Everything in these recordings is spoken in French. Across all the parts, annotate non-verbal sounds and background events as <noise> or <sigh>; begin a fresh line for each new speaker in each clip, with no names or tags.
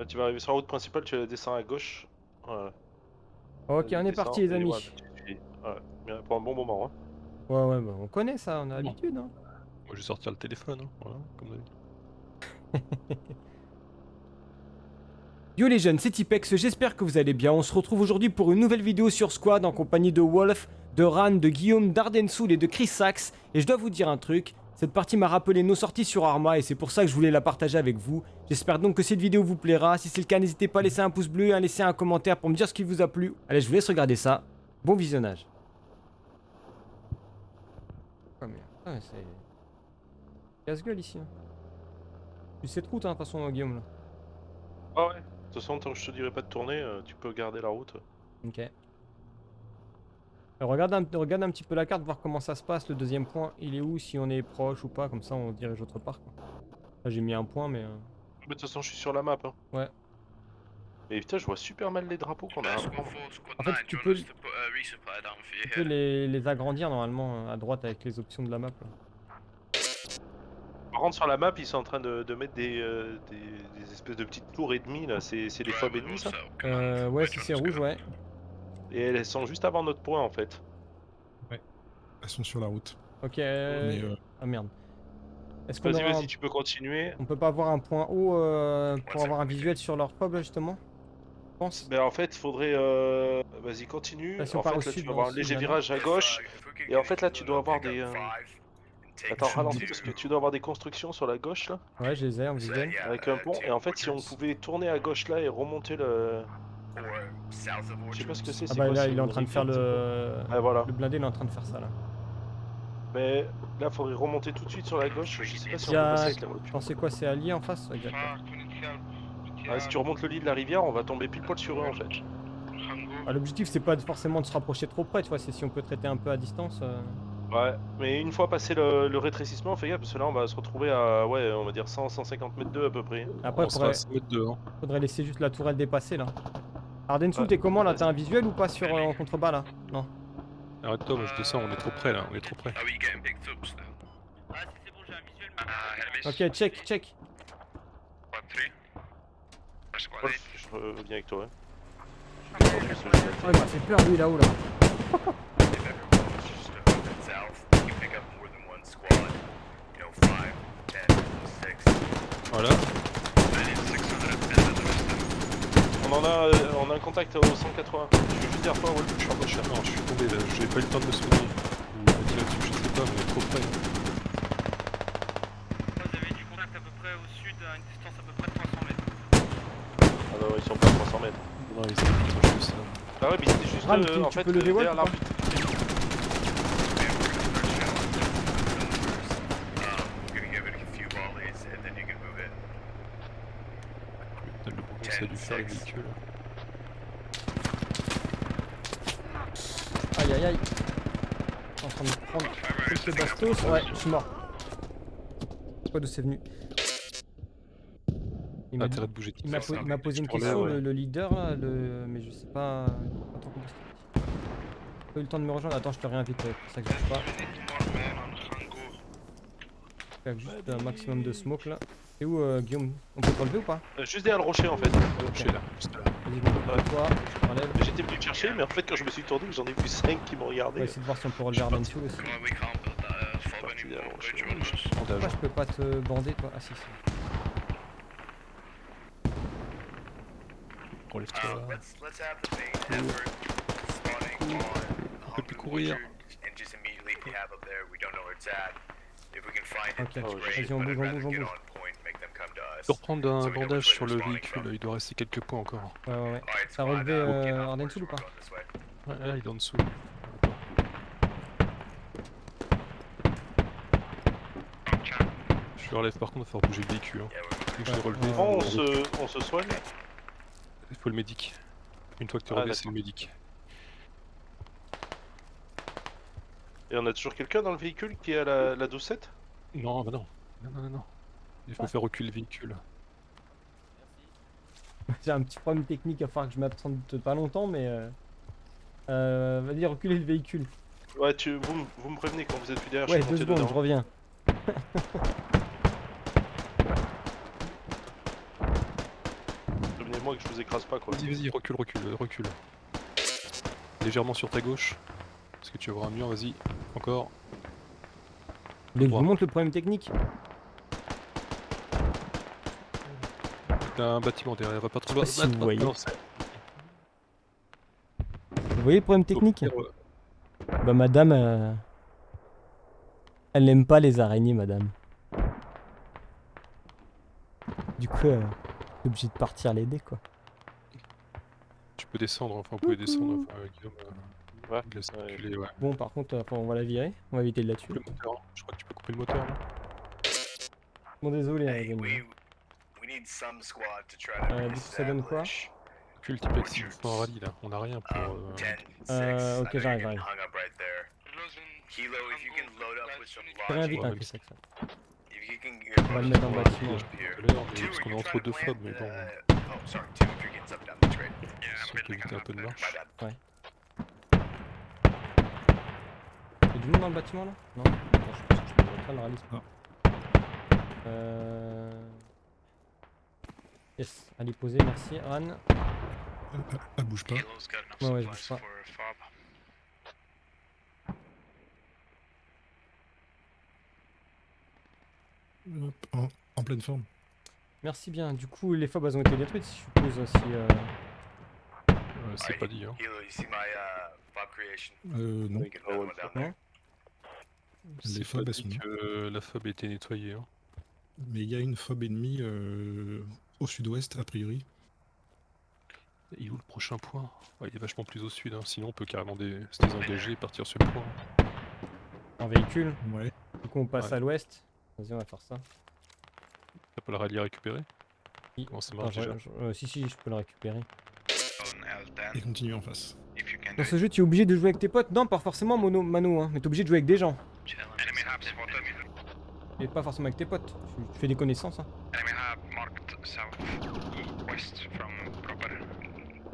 Là, tu vas arriver sur la route principale, tu descends à gauche. Voilà.
Ok, on est parti les amis.
voilà, pour un bon moment. Hein.
Ouais, ouais, bah, on connaît ça, on a l'habitude. Hein.
Moi, je vais sortir le téléphone, hein, voilà, comme d'habitude. <laughs>
Yo les jeunes, c'est Tipex, j'espère que vous allez bien. On se retrouve aujourd'hui pour une nouvelle vidéo sur Squad en compagnie de Wolf, de Ran, de Guillaume, d'Ardensoul et de Chris Sachs. Et je dois vous dire un truc, cette partie m'a rappelé nos sorties sur Arma et c'est pour ça que je voulais la partager avec vous. J'espère donc que cette vidéo vous plaira. Si c'est le cas, n'hésitez pas à laisser un pouce bleu et à laisser un commentaire pour me dire ce qui vous a plu. Allez, je vous laisse regarder ça. Bon visionnage. Oh merde, ah, c'est... Casse-gueule ici. Hein. Tu sais de route, hein, de toute façon, Guillaume, là.
Ah ouais. De toute façon, tant que je te dirai pas de tourner, euh, tu peux garder la route.
Ok. Euh, regarde, un, regarde un petit peu la carte, voir comment ça se passe. Le deuxième point, il est où Si on est proche ou pas, comme ça on dirige autre part. Quoi. Là j'ai mis un point, mais. euh,
Mais de toute façon, je suis sur la map. Hein.
Ouais.
Et putain, je vois super mal les drapeaux qu'on a.
En fait, tu peux, tu peux les, les agrandir normalement à droite avec les options de la map. là.
Par contre, sur la map, ils sont en train de, de mettre des, euh, des, des espèces de petites tours ennemies là. C'est c'est des fobs ennemis ça
Euh, ouais, si c'est rouge, ouais.
Et elles sont juste avant notre point en fait.
Elles sont sur la route.
Ok. euh,
Mais, euh,
Ah merde. Est-ce qu'on
Vas-y,
aura
vas-y, tu peux continuer.
on peut pas avoir un point haut euh, pour avoir un visuel sur leur pub là, justement Je pense.
Ben en fait, il faudrait. euh, Vas-y, continue.
Là, si on
en
part
fait, là,
sud,
tu vas avoir un léger
sud,
virage à gauche. Et en fait, là, tu dois avoir des. euh, Attends, ralentis parce que tu dois avoir des constructions sur la gauche là,
Ouais, je les ai en visuel.
avec un pont. Et en fait, si on pouvait tourner à gauche là et remonter le. Je sais pas ce que c'est.
Ah
c'est
bah
quoi,
là,
c'est
il est en
une
train de faire le.
quoi Ouais, voilà.
Le blindé, il est en train de faire ça là.
Mais là, faudrait remonter tout de suite sur la gauche. Je sais pas si on peut
a-
passer avec la voiture.
C'est quoi C'est allié en face.
Ouais, si tu remontes le lit de la rivière, on va tomber pile poil sur eux en fait.
Ah, L'objectif, c'est pas forcément de se rapprocher trop près, tu vois, c'est si on peut traiter un peu à distance. euh.
Ouais, mais une fois passé le, le rétrécissement, fais gaffe parce que là, on va se retrouver à, ouais, on va dire 100-150 mètres d'eux à peu près.
Après,
on sera
faudrait,
à 5 mètres de, hein.
faudrait laisser juste la tourelle dépasser là. Ardensoul,
Ouais.
t'es comment là? T'as un visuel ou pas sur euh, en contrebas là? Non.
Arrête-toi, moi je descends, on est trop près là, on est trop près.
Ok, check, check.
Wolf, je reviens avec toi.
Oh, il m'a fait peur lui là-haut là.
Voilà.
On en a, euh, on a un contact au 180. Je suis juste derrière toi, Wolf.
Je suis en recherche, non, je suis tombé là, j'ai pas eu le temps de me soigner. Ou dessus, je sais pas, mais trop près.
Vous avez du contact à peu près au sud, à une distance à peu près de 300 mètres.
Ah non, ils sont pas à 300 mètres.
Non, ils sont juste là.
Ah ouais, mais c'était juste
Ram,
euh, en fait
peux lever
euh, derrière
pas
l'arbitre.
Ça a dû faire le
Aïe aïe aïe. Je suis en train de prendre quelques bastos. Ouais, je suis mort. Je sais pas d'où c'est venu. Il m'a po- m'a posé une question, le, le leader là, le... mais je sais pas. Attends, Pas eu le temps de me rejoindre. Attends, je te réinvite, c'est pour ça que je sais pas. Juste un maximum de smoke là. C'est où euh, Guillaume On peut te relever ou pas
Euh, Juste derrière le rocher en fait.
Je suis là, juste là.
Vas-y,
Ouais.
toi, je te relève.
J'étais venu te chercher, mais en fait, quand je me suis tourné, j'en ai vu 5 qui m'ont
On
regardé.
va essayer de voir si on peut relever Ardensoul aussi. Pourquoi je peux pas te bander toi Ah si si.
Relève-toi. On peut plus courir.
Ok,
ouais,
vas-y on bouge, on bouge, on bouge.
Je peux reprendre un bandage sur le véhicule, il doit rester quelques points encore.
Ouais ouais ouais. T'as relevé euh, Ardensoul ou pas
Ouais, là, il est en dessous. Je le relève par contre, il va falloir bouger le véhicule. Hein. Je
Bon, on se, on se soigne.
Il faut le médic. Une fois que tu es
Ah,
relevé, c'est le médic.
Et on a toujours quelqu'un dans le véhicule qui est à la, la 12-7
Non, bah non. Non, non, non, non. Il faut faire reculer le véhicule. <laughs>
J'ai un petit problème technique, il va falloir que je m'absente pas longtemps mais... Euh... Euh, Vas-y reculer le véhicule.
Ouais, tu, vous, me- vous me prévenez quand vous êtes plus derrière,
Ouais
je suis
deux secondes, je reviens. <laughs>
moi que je vous écrase pas quoi.
Vas-y, vas-y, recule, recule, recule. Légèrement sur ta gauche. Parce que tu vas voir un mur, vas-y. Encore.
Mais je vous montre le problème technique.
T'as un bâtiment derrière, va pas trop loin.
si vous voyez.
non,
Vous voyez le problème technique
Ouais.
Bah madame, euh, elle n'aime pas les araignées, madame. Du coup, euh, t'es obligé de partir l'aider, quoi.
Tu peux descendre, enfin, vous pouvez descendre. Enfin, Guillaume, euh,
Ouais.
il laisse
Ouais.
circuler, ouais.
Bon, par contre, euh, on va la virer. On va éviter de la tuer.
Le moteur, hein. je crois que tu peux couper le moteur. là.
Bon, désolé, hein,
Hey,
les amis.
we we need some squad to try to
Euh, du coup, ça donne quoi
rallye là. On a rien pour.
um,
euh,
10,
Euh,
6.
ok, j'arrive, j'arrive.
Kilo, if you can load up with some
vite, hein,
if you can
On va le mettre en
parce qu'on est entre deux mais bon.
uh, Oh, sorry, two, if you're getting down,
un peu de marche.
Bad.
Y'a du monde dans le bâtiment là? Non? Attends, je pense que je peux pas le rallye.
Non.
Euh... Yes, allez poser, merci. Ran.
Elle, elle bouge pas.
Ouais, ouais, je bouge pas.
Hop, en, en pleine forme.
Merci bien. Du coup, les fobs elles ont été détruites, je suppose. Si, euh...
Euh, c'est pas dit, hein.
Uh?
Euh, non. Les
pas
elles sont-
que la fob a été nettoyée. Hein.
Mais il y a une fob ennemie euh, au sud-ouest, a priori.
Il est où le prochain point? Ouais, Il est vachement plus au sud, hein. sinon on peut carrément dé- se désengager et partir sur le point.
en véhicule?
Ouais.
Du coup, on passe
Ouais.
à l'ouest. Vas-y, on va faire ça.
T'as pas le rallye à récupérer
Si.
Comment ça
Attends,
marche
je-
déjà?
je- euh, si, si, je peux le récupérer.
Et continue en face.
If you can
Dans ce jeu, tu es obligé de jouer avec tes potes Non, pas forcément mono, Mano, hein, mais t'es obligé de jouer avec des gens. Et pas forcément avec tes potes. Tu, tu fais des connaissances. Hein.
South west from proper.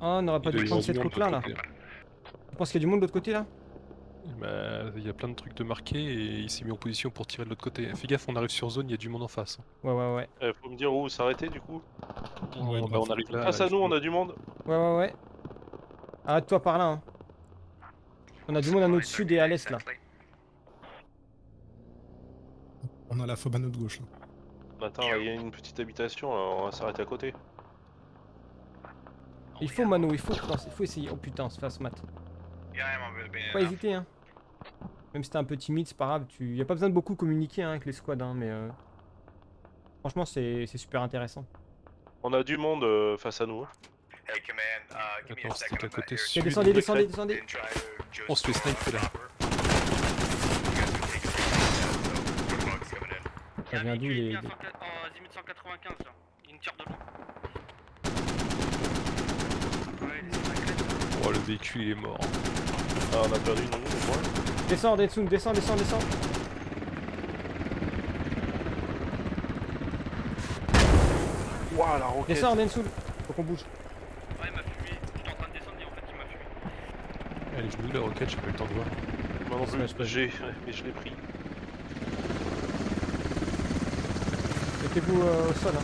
Ah, on n'aurait pas dû prendre cette route-là, là. Tu penses qu'il y a du monde de l'autre côté, là
Bah, il y a plein de trucs de marqués et il s'est mis en position pour tirer de l'autre côté. Fais gaffe, on arrive sur zone, il y a du monde en face.
Ouais, ouais, ouais.
Eh, faut me dire où s'arrêter du coup.
Ouais,
bah, on arrive là.
Face à nous, on a du monde.
Ouais, ouais, ouais. Arrête-toi par là, hein. On a du monde à notre sud et à l'est, là.
On a la fob à notre gauche. Là.
Attends, il y a une petite habitation, là, on va s'arrêter à côté.
Il faut, Mano, il faut, il faut essayer. Oh putain, on se fasse mat. Pas hésiter, hein. Même si t'es un peu timide, c'est pas grave. Tu... Y a pas besoin de beaucoup communiquer hein, avec les squads, hein, mais. euh, Franchement, c'est c'est super intéressant.
On a du monde euh, face à nous. hein.
Hey, command, uh, give me a
Attends,
second.
c'était à côté sud.
Descendez,
de
descendez, descendez.
On se fait sniper, là.
proper. You guys are taking it down, so more bugs coming in.
Ça vient d'où les.
en 100 en 195 là. Il me tire de loin. Ouais, il est sur la crête.
Oh, le véhicule il est mort.
Ah, on a perdu nous, au moins.
Descends, Detsung, descends, descends, descends.
Ouah, la roquette.
Descends, Detsung. Faut qu'on bouge.
Ouais, il m'a fumé. J'étais en train de descendre et en fait il m'a fumé.
Elle est venue la roquette, j'ai pas eu le temps de voir.
Moi non plus, j'ai, mais je l'ai pris.
Mettez-vous euh, au sol. Hein.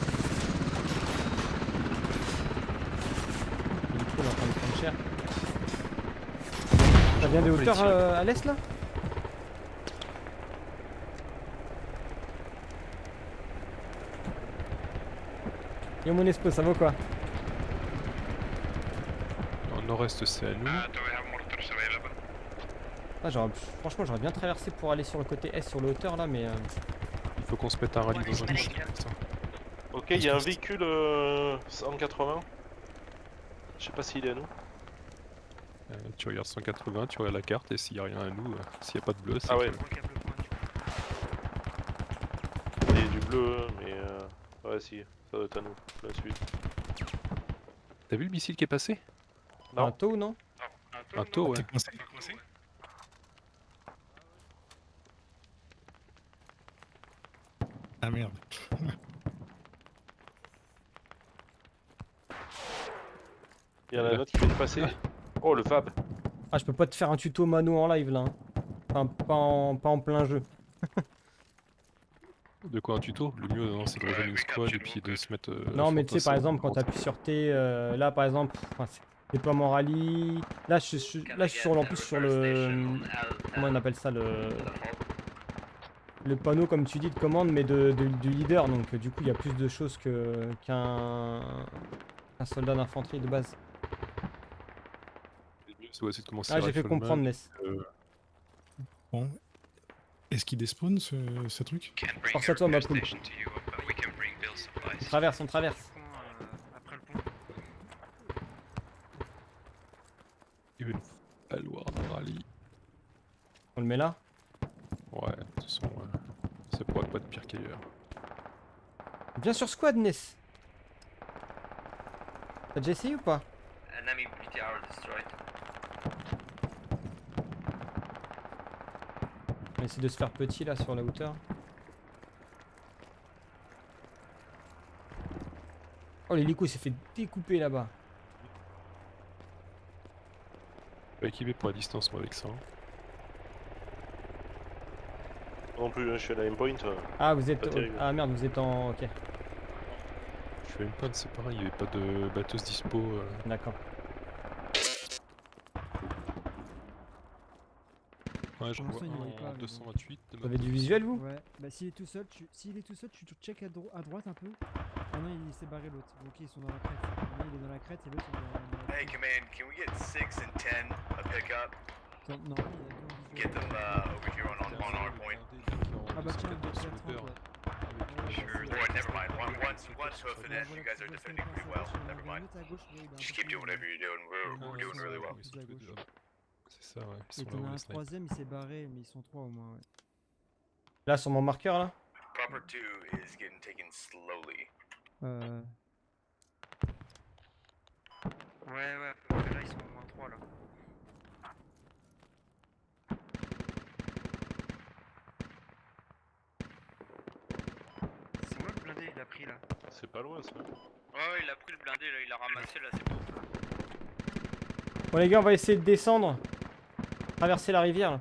Du coup, on est en train de prendre cher. Ça vient des hauteurs euh, à l'est là? Yo mon espo, ça va ou quoi
nord-est, c'est à nous.
Ah,
Franchement, j'aurais bien traversé pour aller sur le côté est, sur le hauteur là, mais. euh,
faut qu'on se mette un rallye dans un.
Ok, il y a un véhicule euh, 180. Je sais pas s'il est à nous.
Euh, tu regardes 180, tu regardes la carte et s'il y a rien à nous, euh, s'il y a pas de bleu, c'est
Ah ouais. Il y a du bleu, mais euh... ouais, si, ça doit être à nous, la suite.
T'as vu le missile qui est passé?
Non.
Un taux, non?
Un
Un taux, ouais.
Ah merde.
Il y en a un autre qui vient de passer. Oh, le Fab.
Ah, je peux pas te faire un tuto mano en live là. hein. Enfin, pas en, pas en plein jeu.
De quoi un tuto? Le mieux non, c'est de rejoindre une squad et puis de se mettre. euh,
Non, mais tu sais, par exemple, quand
en-
tu appuies sur T, euh, là, par exemple, enfin, déploiement rallye. Là, je, suis- là, je suis sur, en plus sur le. Comment on appelle ça le, le panneau, comme tu dis, de commande, mais de, de- du leader. Donc, euh, du coup, il y a plus de choses que- qu'un qu'un soldat d'infanterie de base.
Ouais, de commencer
Ah, j'ai fait comprendre, Ness.
euh,
Bon. Est-ce qu'il despawn ce, ce truc?
Force à toi, ma poule. On traverse, on traverse.
Pont, après le pont.
Il veut falloir un rallye.
On le met là?
Ouais, de toute façon, ouais. ça pourrait pas être pire qu'ailleurs.
Viens sur squad, Ness. T'as déjà essayé ou pas?
Enemy BTR destroyed.
On essaie de se faire petit là sur la hauteur. Oh l'hélico s'est fait découper là-bas.
Pas équipé pour la distance, moi, avec ça. hein.
Non plus, hein, je suis à la aimpoint. euh,
Ah vous êtes... Ah merde vous êtes en... Ok
Je suis à une panne, c'est pareil, il n'y avait pas de batteuse dispo. euh.
d'accord.
Ouais, j'en vois un
voyait pas,
en
mais bon.
228 de
Vous avez du visuel vous
Ouais, bah s'il est tout seul, tu... s'il est tout seul, tu check à, dro- à droite un peu. Ah non, il s'est barré l'autre. Ok, ils sont dans la crête. Lui, il est dans la crête et l'autre ils sont dans la...
Hey, command, can we get six and ten a pickup?
Non, il y a deux
Get them uh, over here on, on, on our point.
Ah bah tiens,
sur
il
le
y a 30 là.
Sure. Never mind. One, once, once hoofing it, you guys are defending pretty well. Never mind. Just keep doing whatever you're doing. We're, we're doing really well.
C'est ça, ouais. Ils
Et
sont où
un troisième, il s'est barré, mais ils sont trois au moins, ouais.
Là sur mon marqueur là?
Proper two is getting taken slowly.
Euh...
Ouais, ouais, là ils sont au moins 3 là. C'est a pris là.
C'est pas loin ça.
Ouais, il a pris le blindé là, il a ramassé là, c'est bon.
Bon les gars on va essayer de descendre. Traverser la rivière là.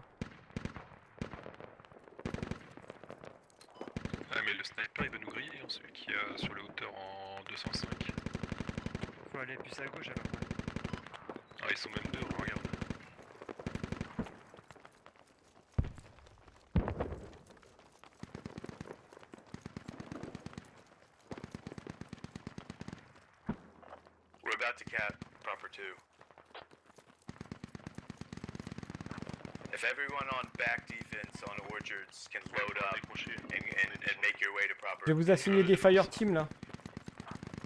Ah, mais le sniper il va nous griller, hein, celui qui est sur les hauteurs en 205.
Faut aller plus à gauche alors. ouais.
Ah, ils sont même deux, regarde.
Proper two. If everyone on back defense on orchards can load up and, and, and make your way to proper.
Je vais vous assigner des fire team là.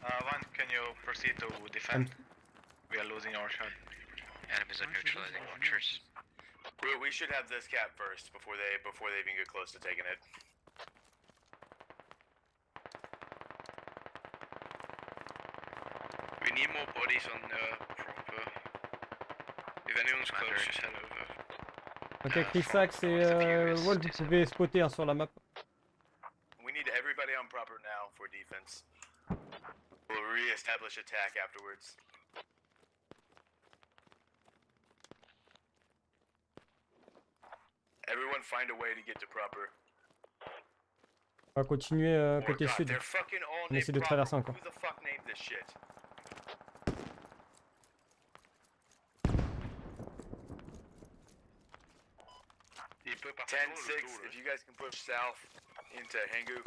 Uh, one, can you proceed to defend? We are losing our shot. Enemies
are neutralizing orchards.
We, we should have this cap first before they before they even get close to taking it.
We need more bodies on the
Ok Chrysax et euh, Wolf vous pouvez spotter hein, sur la map.
We need everybody on proper now for defense. We'll re-establish attack afterwards. Everyone find a way to get to proper.
On va continuer euh,
Oh
côté
God,
sud. On essaie de traverser encore.
Who the fuck named this shit?
Il
10-6, if you guys can push south into Hengu.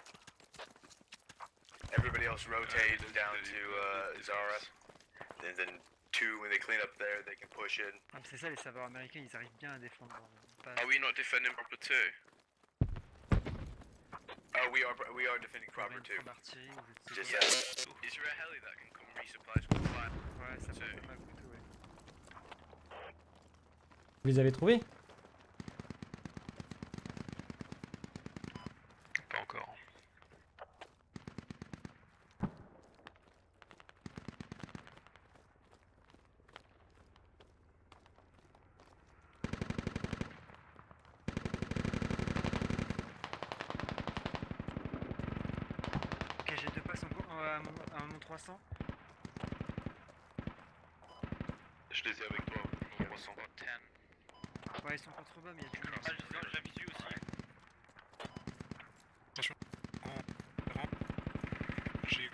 Everybody else rotate down to uh, Zara. And then two, when they clean up there, they can push in.
Ah, c'est ça, les serveurs américains, ils arrivent bien à défendre. Pas...
Are we not defending proper two? Uh, we are we are defending proper two.
d'artillerie ou je
Just
sais
uh, is there a heli that can come resupply squad five?
Ouais, ça
two.
peut pas mal plutôt, ouais.
Vous les avez trouvés
Ouais, ils sont contre bas, mais il y a du monde. Ah, j'ai visu aussi.
En.
J'ai.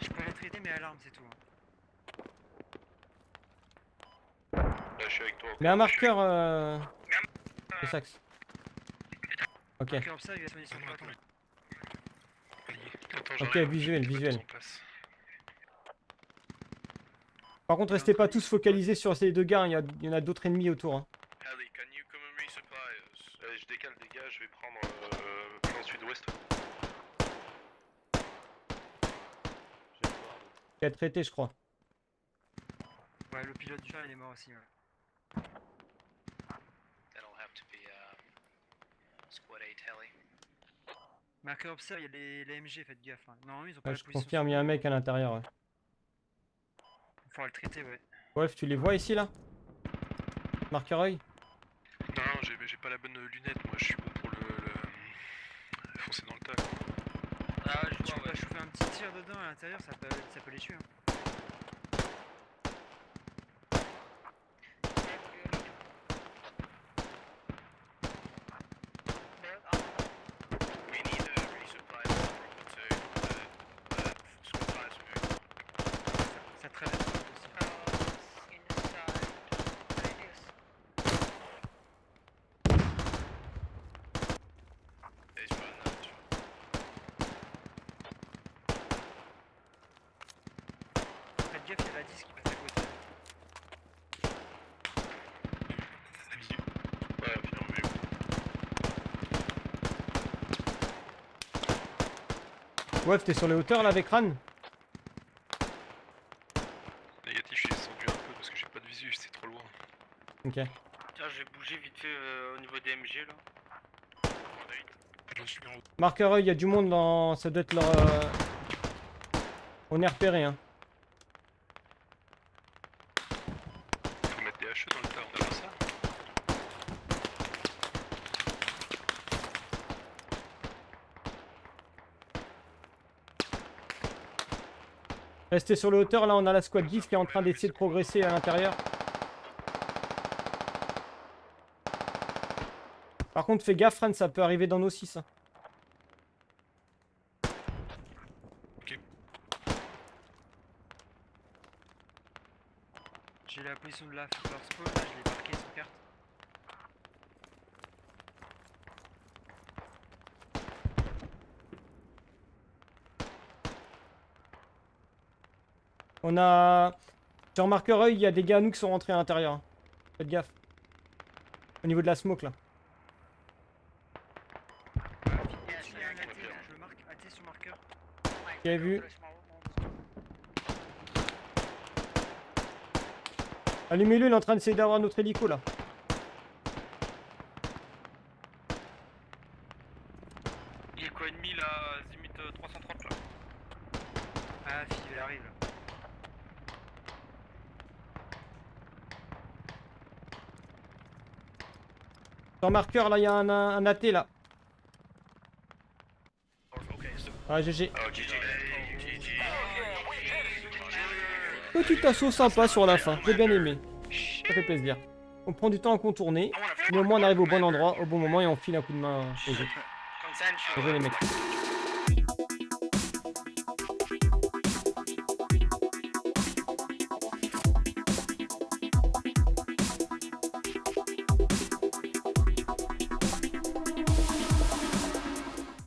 Je peux mais à l'arme, c'est tout. Hein.
Là, je suis avec toi.
Mais un marqueur. Euh... Le sax. Ok. Ok, visuel, visuel. Par contre, restez pas tous focalisés sur ces deux gars, hein, il y, a- il y en a d'autres ennemis autour. hein.
Allez, can you Allez, je décale des gars, je vais prendre euh, plan sud-ouest.
Il a traité, je crois.
Ouais, le pilote du char, il est mort aussi. Ouais.
That'll have to be uh, Squad 8 heli.
Marqueur observe, il y a les, les MG, faites gaffe. Hein. Non, ils ont
Ouais,
pas la
je confirme, il y a un mec à l'intérieur. ouais.
Le traiter, ouais.
Wolf, tu les vois ici là? Marqueur œil
Non, non, j'ai pas la bonne lunette. Moi, je suis bon pour le, le... foncer dans le tas.
Ah, je tu peux pas chauffer un petit tir dedans à l'intérieur, ça peut, ça peut les tuer. Hein.
We need a resupply proper to uh, uh, squad files moving.
Ça, ça traîne aussi.
There's one that
Faites gaffe, il y a la 10 qui passe à côté.
Ouais,
t'es sur les hauteurs là avec Ran
Négatif, j'ai descendu un peu parce que j'ai pas de visu, c'est trop loin.
Ok.
Tiens, j'ai bougé vite fait euh, au niveau des MG là.
Je suis
Marqueur œil, il y a du monde dans. Ça doit être leur. euh, On est repéré, hein.
Faut mettre des HE dans le tas, on a pas ça
Restez sur les hauteurs, là on a la squad 10 qui est en train d'essayer de progresser à l'intérieur. Par contre, fais gaffe, Ran, ça peut arriver dans nos 6.
J'ai la position de la leur spawn, là, je l'ai marqué sur carte.
On a. Sur marqueur œil, il y a des gars à nous qui sont rentrés à l'intérieur. Faites gaffe. Au niveau de la smoke là. Avez vu Allumez-le, il est en train d'essayer d'avoir notre hélico là.
Il est quoi ennemi là, Zimut euh, 330 là
Ah, fille, il arrive. là.
Sur marqueur là, il y a un, un AT là. Ah, GG. Petit assaut sympa sur la fin, j'ai bien aimé. Ça fait plaisir. On prend du temps à contourner, mais au moins on arrive au bon endroit, au bon moment et on file un coup de main joué les mecs.